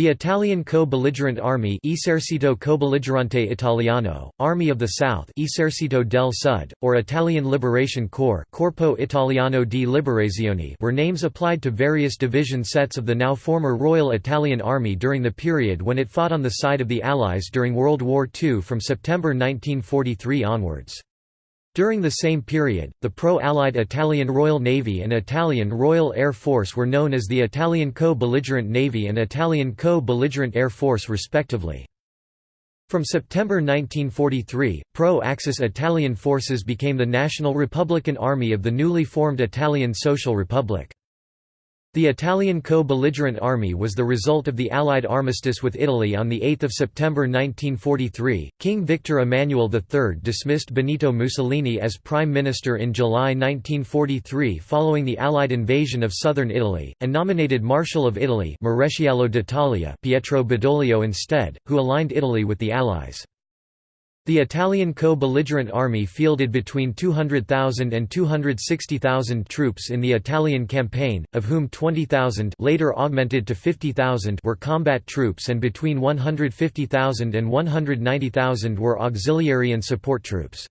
The Italian co-belligerent army Esercito co-belligerante Italiano, Army of the South Esercito del Sud, or Italian Liberation Corps Corpo Italiano di Liberazione were names applied to various division sets of the now former Royal Italian Army during the period when it fought on the side of the Allies during World War II from September 1943 onwards. During the same period, the pro-Allied Italian Royal Navy and Italian Royal Air Force were known as the Italian Co-Belligerent Navy and Italian Co-Belligerent Air Force respectively. From September 1943, pro-Axis Italian forces became the National Republican Army of the newly formed Italian Social Republic. The Italian co-belligerent army was the result of the Allied armistice with Italy on 8 September 1943. King Victor Emmanuel III dismissed Benito Mussolini as prime minister in July 1943 following the Allied invasion of southern Italy, and nominated Marshal of Italy d'Italia Pietro Badoglio instead, who aligned Italy with the Allies. The Italian co-belligerent army fielded between 200,000 and 260,000 troops in the Italian campaign, of whom 20,000 later augmented to 50,000 were combat troops and between 150,000 and 190,000 were auxiliary and support troops.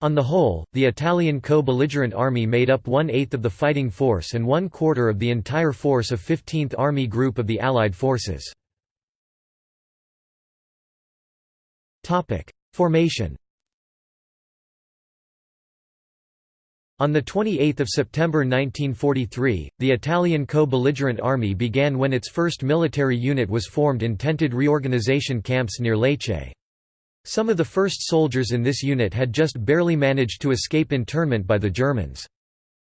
On the whole, the Italian co-belligerent army made up one-eighth of the fighting force and one-quarter of the entire force of 15th Army Group of the Allied forces. Formation On 28 September 1943, the Italian co-belligerent army began when its first military unit was formed in tented reorganization camps near Lecce. Some of the first soldiers in this unit had just barely managed to escape internment by the Germans.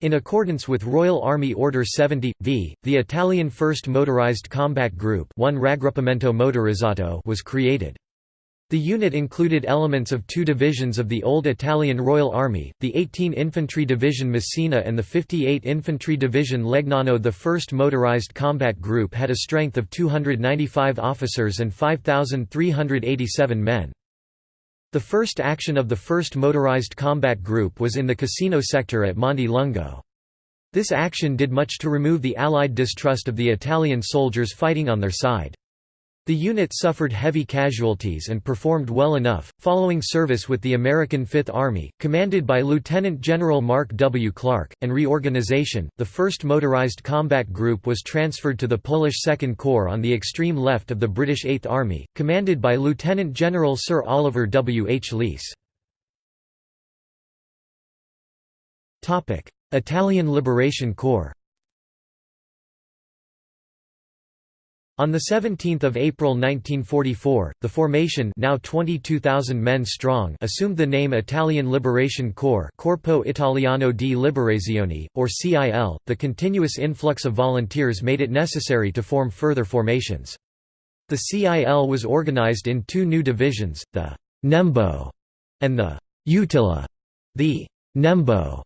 In accordance with Royal Army Order 70, v, the Italian 1st Motorized Combat Group 1 Raggruppamento Motorizzato was created. The unit included elements of two divisions of the old Italian Royal Army, the 18 Infantry Division Messina and the 58 Infantry Division Legnano. The 1st Motorized Combat Group had a strength of 295 officers and 5,387 men. The first action of the 1st Motorized Combat Group was in the Cassino sector at Monte Lungo. This action did much to remove the Allied distrust of the Italian soldiers fighting on their side. The unit suffered heavy casualties and performed well enough, following service with the American Fifth Army, commanded by Lieutenant General Mark W. Clark, and reorganization. The 1st Motorized Combat Group was transferred to the Polish Second Corps on the extreme left of the British Eighth Army, commanded by Lieutenant General Sir Oliver W. H. Leese. Italian Liberation Corps On 17 April 1944, the formation now 22,000 men strong assumed the name Italian Liberation Corps Corpo Italiano di Liberazione, or CIL. The continuous influx of volunteers made it necessary to form further formations. The CIL was organized in two new divisions, the Nembo and the Utili. The Nembo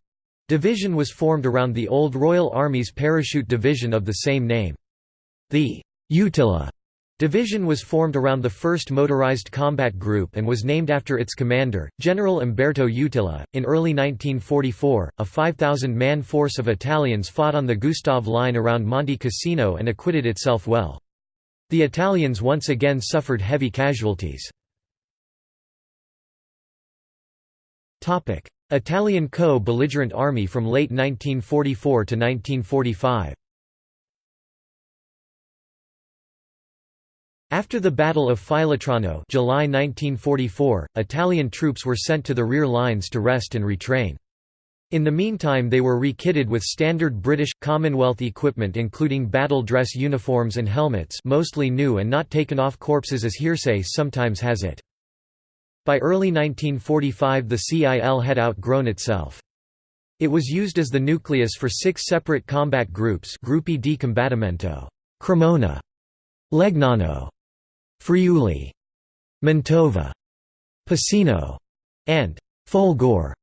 division was formed around the old Royal Army's parachute division of the same name. The Utili Division was formed around the 1st Motorized Combat Group and was named after its commander, General Umberto Utili. In early 1944, a 5,000 man force of Italians fought on the Gustav Line around Monte Cassino and acquitted itself well. The Italians once again suffered heavy casualties. Italian co-belligerent army from late 1944 to 1945 After the Battle of Filotrano July 1944, Italian troops were sent to the rear lines to rest and retrain. In the meantime they were re-kitted with standard British, Commonwealth equipment including battle dress uniforms and helmets mostly new and not taken off corpses as hearsay sometimes has it. By early 1945 the CIL had outgrown itself. It was used as the nucleus for six separate combat groups Gruppi di Combattimento, Cremona, Legnano, Friuli, Mantova, Piceno, and Folgore.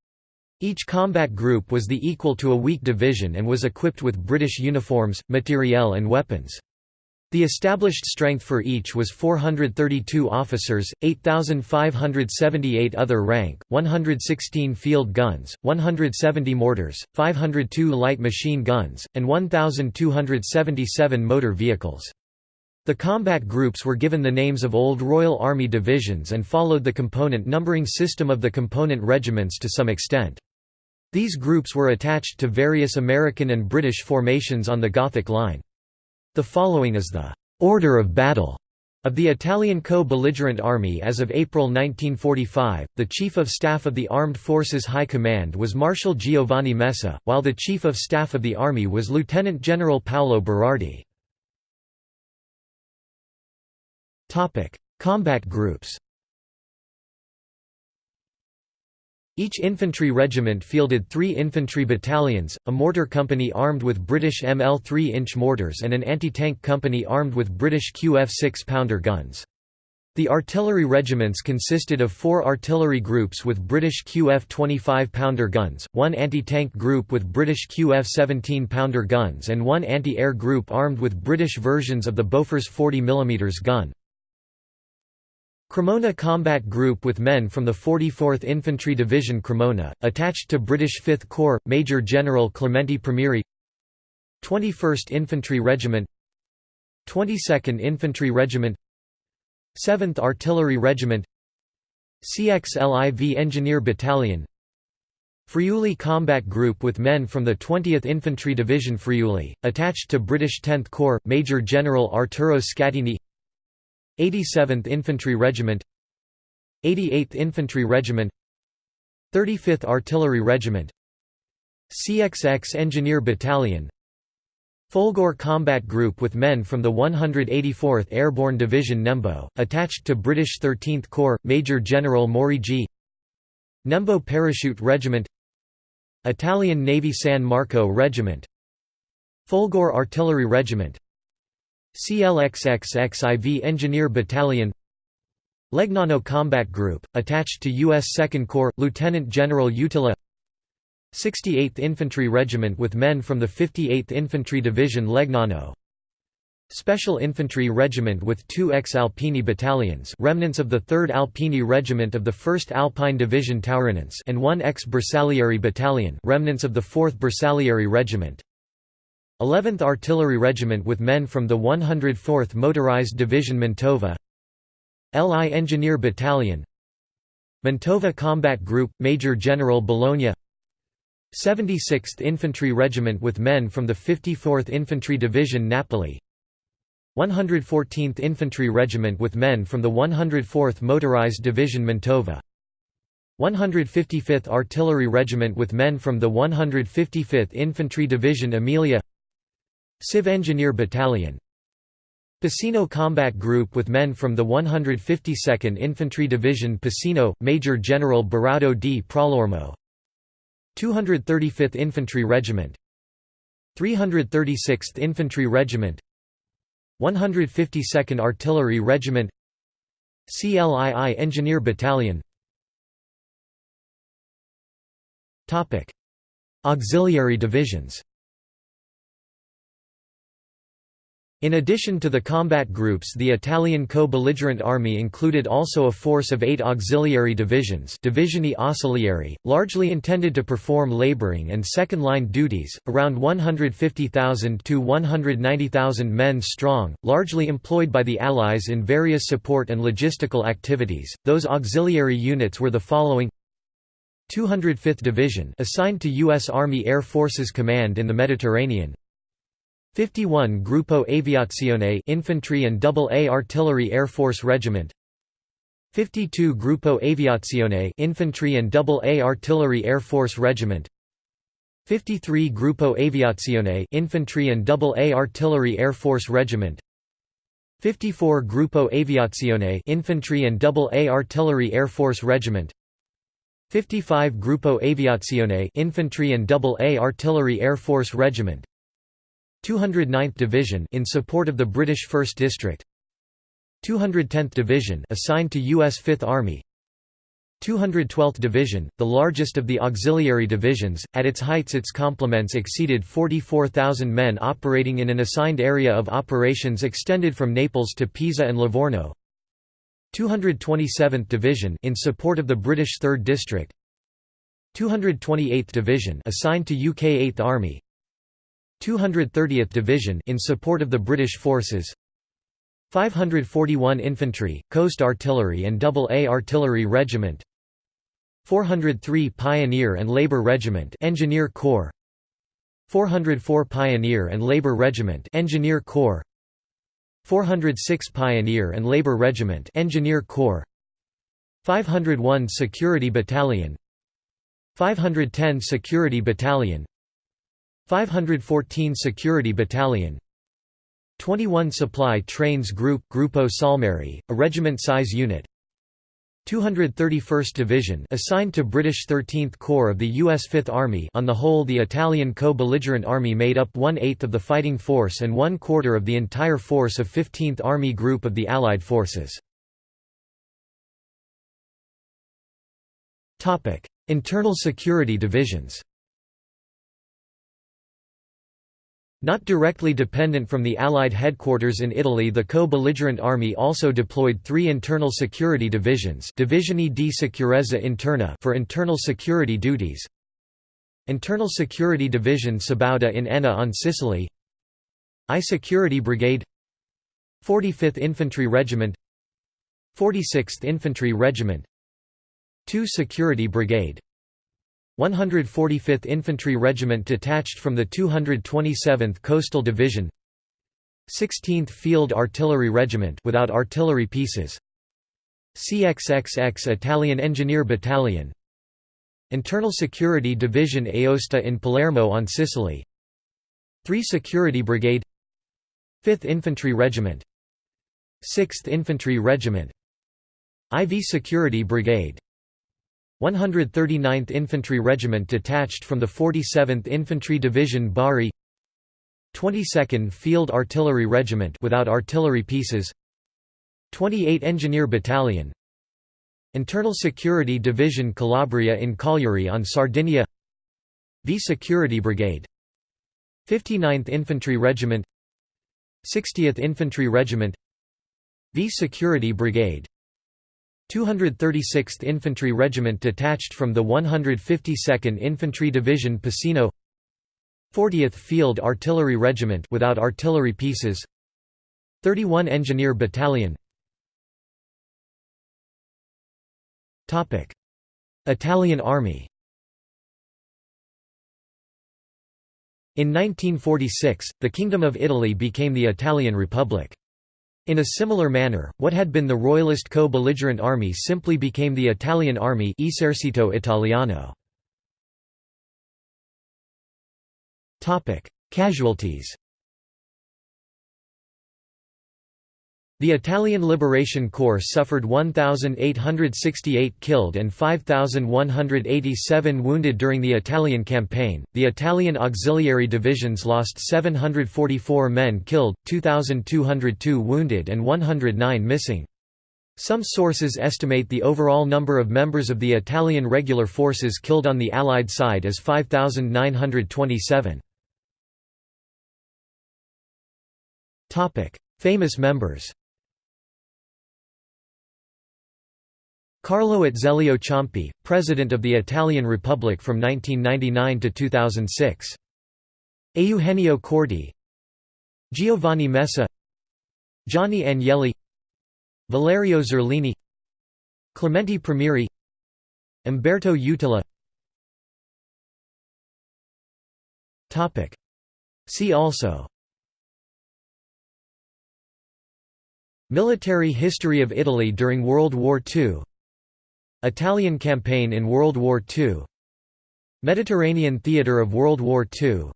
Each combat group was the equal to a weak division and was equipped with British uniforms, materiel and weapons. The established strength for each was 432 officers, 8,578 other rank, 116 field guns, 170 mortars, 502 light machine guns, and 1,277 motor vehicles. The combat groups were given the names of old Royal Army divisions and followed the component numbering system of the component regiments to some extent. These groups were attached to various American and British formations on the Gothic Line. The following is the «order of battle» of the Italian co-belligerent army as of April 1945, the Chief of Staff of the Armed Forces High Command was Marshal Giovanni Messe, while the Chief of Staff of the Army was Lieutenant General Paolo Berardi. Combat groups Each infantry regiment fielded three infantry battalions, a mortar company armed with British ML 3-inch mortars and an anti-tank company armed with British QF 6-pounder guns. The artillery regiments consisted of four artillery groups with British QF 25-pounder guns, one anti-tank group with British QF 17-pounder guns and one anti-air group armed with British versions of the Bofors 40 mm gun. Cremona Combat Group with men from the 44th Infantry Division Cremona, attached to British 5th Corps, Major General Clemente Primieri 21st Infantry Regiment. 22nd Infantry Regiment. 7th Artillery Regiment. CXLIV Engineer Battalion. Friuli Combat Group with men from the 20th Infantry Division Friuli, attached to British 10th Corps, Major General Arturo Scattini 87th Infantry Regiment 88th Infantry Regiment 35th Artillery Regiment CXX Engineer Battalion Folgore Combat Group with men from the 184th Airborne Division Nembo, attached to British 13th Corps, Major General Morigi. Nembo Parachute Regiment Italian Navy San Marco Regiment Folgore Artillery Regiment CLXXXIV Engineer Battalion Legnano Combat Group, attached to U.S. Second Corps, Lieutenant General Utili 68th Infantry Regiment with men from the 58th Infantry Division Legnano Special Infantry Regiment with two ex-Alpini battalions remnants of the 3rd Alpini Regiment of the 1st Alpine Division Taurinense and one ex-Bersaglieri battalion remnants of the 4th Bersaglieri Regiment 11th Artillery Regiment with men from the 104th Motorized Division Mantova LI Engineer Battalion Mantova Combat Group, Major General Bologna 76th Infantry Regiment with men from the 54th Infantry Division Napoli 114th Infantry Regiment with men from the 104th Motorized Division Mantova 155th Artillery Regiment with men from the 155th Infantry Division Emilia Civ Engineer Battalion. Piceno Combat Group with men from the 152nd Infantry Division Piceno, Major General Beraudo di Pralormo 235th Infantry Regiment. 336th Infantry Regiment. 152nd Artillery Regiment. CLII Engineer Battalion. Auxiliary divisions In addition to the combat groups the Italian co-belligerent army included also a force of eight auxiliary divisions divisioni ausiliari, largely intended to perform laboring and second-line duties, around 150,000 to 190,000 men strong, largely employed by the Allies in various support and logistical activities. Those auxiliary units were the following 205th Division assigned to U.S. Army Air Forces Command in the Mediterranean 51 Gruppo Aviazione Infantry and AA Artillery Air Force Regiment. 52 Gruppo Aviazione Infantry and AA Artillery Air Force Regiment. 53 Gruppo Aviazione Infantry and AA Artillery Air Force Regiment. 54 Gruppo Aviazione Infantry and AA Artillery Air Force Regiment. 55 Gruppo Aviazione Infantry and AA Artillery Air Force Regiment 209th Division in support of the British 1st District 210th Division assigned to US 5th Army 212th Division, the largest of the auxiliary divisions, at its heights its complements exceeded 44,000 men operating in an assigned area of operations extended from Naples to Pisa and Livorno 227th Division in support of the British 3rd District 228th Division assigned to UK 8th Army 230th Division in support of the British forces 541 Infantry, Coast Artillery and Double A Artillery Regiment 403 Pioneer and Labor Regiment Engineer Corps 404 Pioneer and Labor Regiment Engineer Corps 406 Pioneer and Labor Regiment Engineer Corps 501 Security Battalion 510 Security Battalion 514 Security Battalion 21 Supply Trains Group Gruppo Salmeri, a regiment-size unit 231st Division assigned to British 13th Corps of the U.S. Fifth Army on the whole the Italian co-belligerent army made up one-eighth of the fighting force and one-quarter of the entire force of 15th Army Group of the Allied forces. Internal security divisions Not directly dependent from the Allied headquarters in Italy the co-belligerent army also deployed three internal security divisions Divisioni di Sicurezza Interna for internal security duties Internal Security Division Sabauda in Enna on Sicily I Security Brigade 45th Infantry Regiment 46th Infantry Regiment 2 Security Brigade 145th Infantry Regiment detached from the 227th Coastal Division 16th Field Artillery Regiment without artillery pieces CXXX Italian Engineer Battalion Internal Security Division Aosta in Palermo on Sicily 3 Security Brigade 5th Infantry Regiment 6th Infantry Regiment IV Security Brigade 139th Infantry Regiment detached from the 47th Infantry Division Bari 22nd Field Artillery Regiment without artillery pieces 28 Engineer Battalion Internal Security Division Calabria in Cagliari on Sardinia V Security Brigade 59th Infantry Regiment 60th Infantry Regiment V Security Brigade 236th Infantry Regiment detached from the 152nd Infantry Division Piceno 40th Field Artillery Regiment without artillery pieces 31 Engineer Battalion. Topic. Italian Army. In 1946, the Kingdom of Italy became the Italian Republic. In a similar manner, what had been the Royalist co-belligerent army simply became the Italian army Esercito Italiano. Casualties The Italian Liberation Corps suffered 1,868 killed and 5,187 wounded during the Italian campaign. The Italian auxiliary divisions lost 744 men killed, 2,202 wounded, and 109 missing. Some sources estimate the overall number of members of the Italian regular forces killed on the Allied side as 5,927. Famous members Carlo Azeglio Ciampi, President of the Italian Republic from 1999 to 2006. Eugenio Corti. Giovanni Messe. Gianni Agnelli. Valerio Zerlini. Clemente Primieri Umberto Utili. See also. Military history of Italy during World War II Italian campaign in World War II Mediterranean theatre of World War II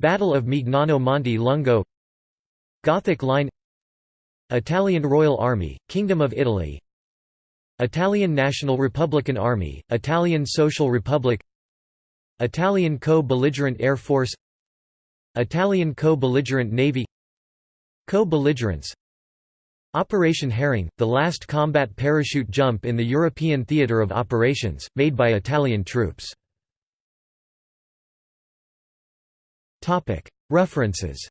Battle of Mignano Monte Lungo Gothic Line Italian Royal Army, Kingdom of Italy Italian National Republican Army, Italian Social Republic Italian Co-Belligerent Air Force Italian Co-Belligerent Navy Co-belligerents Operation Herring, the last combat parachute jump in the European theatre of operations, made by Italian troops. References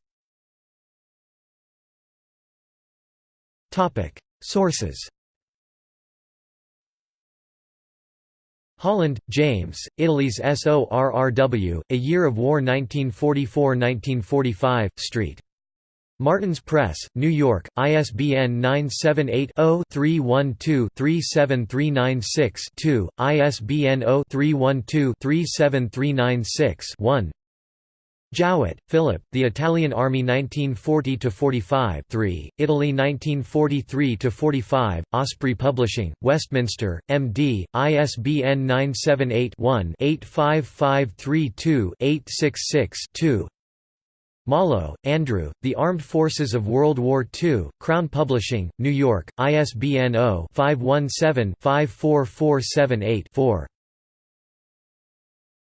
Sources Holland, James, Italy's Sorrow, A Year of War 1944–1945, St. Martin's Press, New York, ISBN 978-0-312-37396-2, ISBN 0-312-37396-1 Jowett, Philip, The Italian Army 1940–45 3, Italy 1943–45, Osprey Publishing, Westminster, M.D., ISBN 978-1-85532-866-2 Mollo, Andrew, The Armed Forces of World War II, Crown Publishing, New York, ISBN 0-517-54478-4